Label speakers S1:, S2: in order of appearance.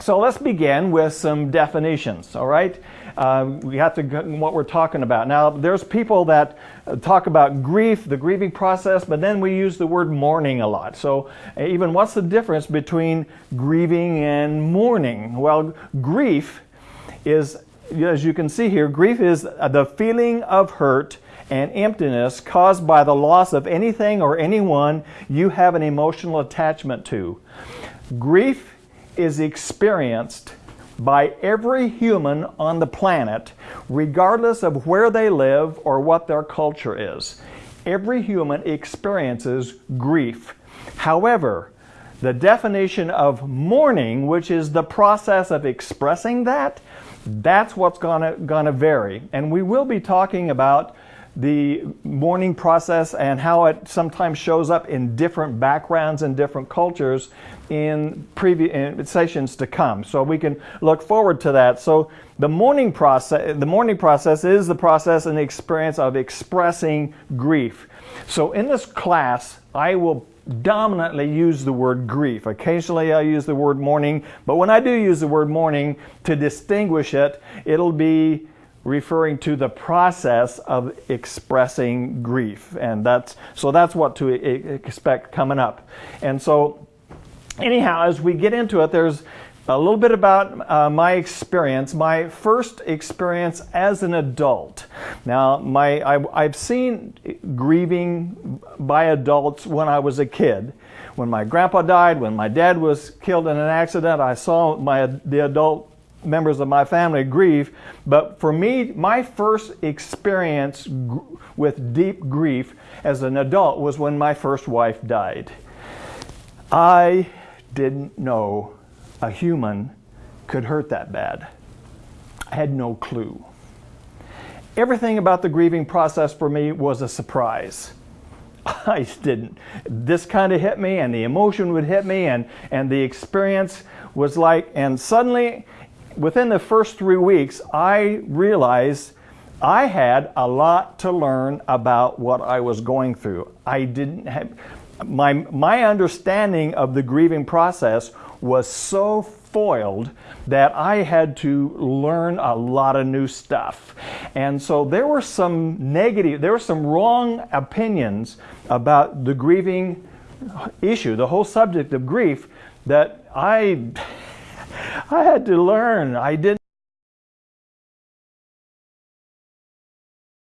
S1: So let's begin with some definitions, all right? Uh, we have to get what we're talking about. Now, there's people that talk about grief, the grieving process, but then we use the word mourning a lot. So even what's the difference between grieving and mourning? Well, grief is, as you can see here, grief is the feeling of hurt and emptiness caused by the loss of anything or anyone you have an emotional attachment to. Grief is experienced by every human on the planet, regardless of where they live or what their culture is. Every human experiences grief. However, the definition of mourning, which is the process of expressing that, that's what's gonna, gonna vary. And we will be talking about the mourning process and how it sometimes shows up in different backgrounds and different cultures in previous sessions to come. So we can look forward to that. So the mourning process, the mourning process is the process and the experience of expressing grief. So in this class, I will dominantly use the word grief. Occasionally I use the word mourning, but when I do use the word mourning to distinguish it, it'll be referring to the process of expressing grief. And that's, so that's what to expect coming up. And so anyhow, as we get into it, there's a little bit about uh, my experience, my first experience as an adult. Now, my I, have seen grieving by adults when I was a kid. When my grandpa died, when my dad was killed in an accident, I saw my the adult members of my family grieve. But for me, my first experience with deep grief as an adult was when my first wife died. I didn't know a human could hurt that bad. I had no clue. Everything about the grieving process for me was a surprise. I didn't. This kind of hit me and the emotion would hit me and, and the experience was like, and suddenly within the first three weeks, I realized I had a lot to learn about what I was going through. I didn't have, my, my understanding of the grieving process was so foiled that I had to learn a lot of new stuff. And so there were some negative, there were some wrong opinions about the grieving issue, the whole subject of grief that I I had to learn. I didn't